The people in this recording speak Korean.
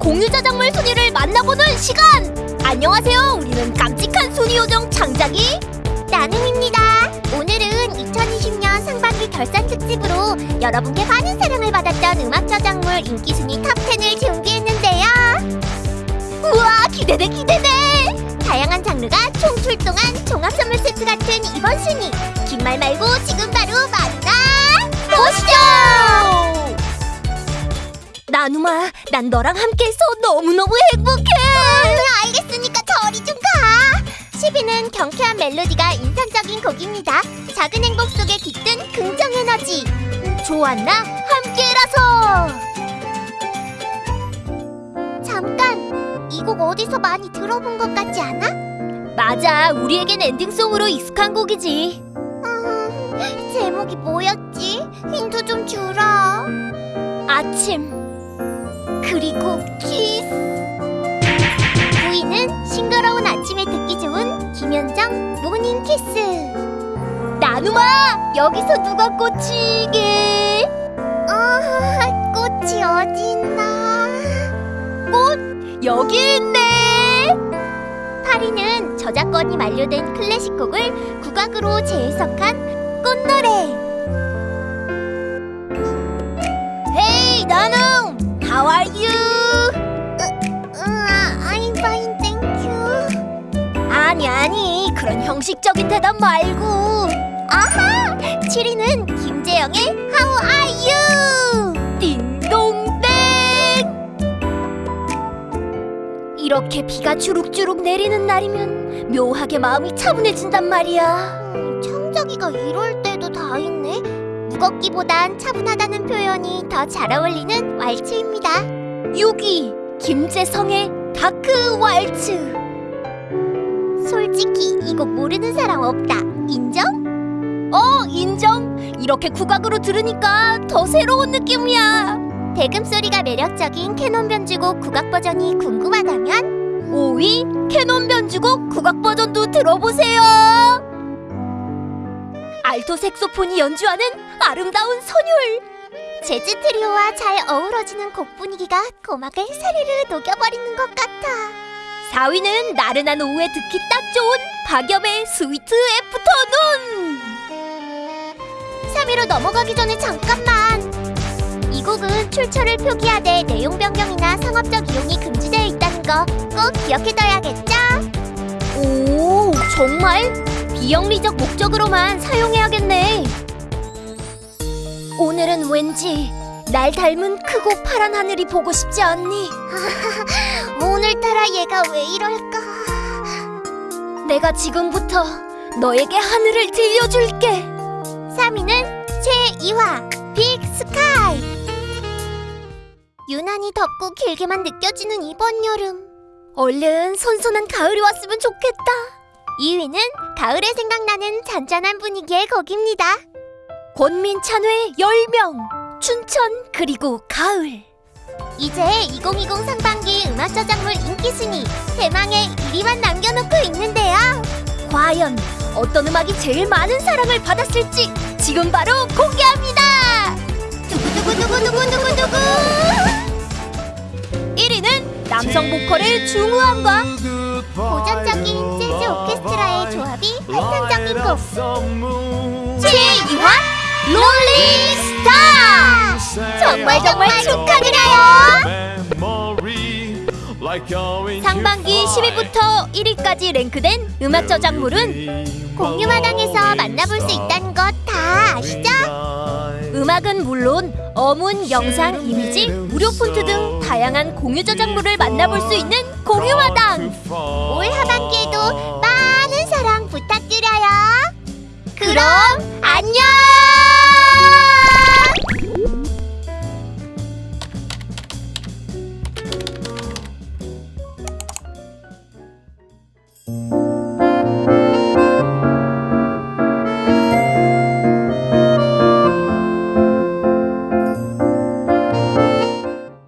공유 저작물 순위를 만나보는 시간! 안녕하세요. 우리는 깜찍한 순위 요정 창작이 나눔이입니다. 오늘은 2020년 상반기 결산 특집으로 여러분께 많은 사랑을 받았던 음악 저작물 인기 순위 top 10을 준비했는데요. 우와 기대돼 기대돼! 다양한 장르가 총 출동한 종합 선물 세트 같은 이번 순위. 긴 말 말고 지금 바로 만 나누마, 난 너랑 함께해서 너무너무 행복해! 아, 알겠으니까 저리 좀 가. 10위는 경쾌한 멜로디가 인상적인 곡입니다. 작은 행복 속에 깃든 긍정 에너지. 좋았나? 함께라서! 잠깐, 이 곡 어디서 많이 들어본 것 같지 않아? 맞아, 우리에겐 엔딩송으로 익숙한 곡이지. 음, 제목이 뭐였지? 힌트 좀 주라. 아침, 그리고 키스. 9위는 싱그러운 아침에 듣기 좋은 김현정 Morning Kiss. 나누마, 여기서 누가 꽃이게? 아, 꽃이 어디 있나? 여기 있네! 8위는 저작권이 만료된 클래식 곡을 국악으로 재해석한 꽃노래. 헤이, 나눔! How are you? 으아, I'm fine, thank you. 아니, 아니, 그런 형식적인 대답 말고. 아하! 7위는 김재영의 How are you? 띵동댕! 이렇게 비가 주룩주룩 내리는 날이면 묘하게 마음이 차분해진단 말이야. 음, 청자기가 이럴 때도 다 있네. 무겁기보단 차분하다는 표현이 더 잘 어울리는 왈츠입니다. 6위 김재성의 Dark Waltz. 솔직히 이 곡 모르는 사람 없다. 인정? 어, 인정. 이렇게 국악으로 들으니까 더 새로운 느낌이야. 대금 소리가 매력적인 캐논 변주곡 국악 버전이 궁금하다면 5위 캐논 변주곡 국악 버전도 들어보세요. 알토 색소폰이 연주하는 아름다운 선율. 재즈 트리오와 잘 어우러지는 곡 분위기가 고막을 사르르 녹여버리는 것 같아. 4위는 나른한 오후에 듣기 딱 좋은 박엽의 스위트 애프터눈. 3위로 넘어가기 전에 잠깐만. 이 곡은 출처를 표기하되 내용 변경이나 상업적 이용이 금지되어 있다는 거 꼭 기억해둬야겠죠? 오, 정말 비영리적 목적으로만 사용해야겠네. 오늘은 왠지 날 닮은 크고 파란 하늘이 보고 싶지 않니? 오늘따라 얘가 왜 이럴까? 내가 지금부터 너에게 하늘을 들려줄게. 3위는 최이화 빅 스카이 유난히 덥고 길게만 느껴지는 이번 여름 얼른 선선한 가을이 왔으면 좋겠다. 2위는 가을에 생각나는 잔잔한 분위기의 곡입니다 권민찬의 열명, 춘천 그리고 가을. 이제 2020 상반기 음악 저작물 인기 순위 대망의 1위만 남겨놓고 있는데요 과연 어떤 음악이 제일 많은 사랑을 받았을지 지금 바로 공개합니다. 두구두구두구두구두구두구 1위는 남성 보컬의 중후함과 고전적인 재즈 오케스트라의 조합이 환상적인 곡 정말 정말 축하드려요. 상반기 10위부터 1위까지 랭크된 음악 저작물은 공유마당에서 만나볼 수 있다는 것 다 아시죠? 음악은 물론 어문, 영상, 이미지, 무료 폰트 등 다양한 공유 저작물을 만나볼 수 있는 공유마당. 올 하반기에도 많은 사랑 부탁드려요. 그럼 안녕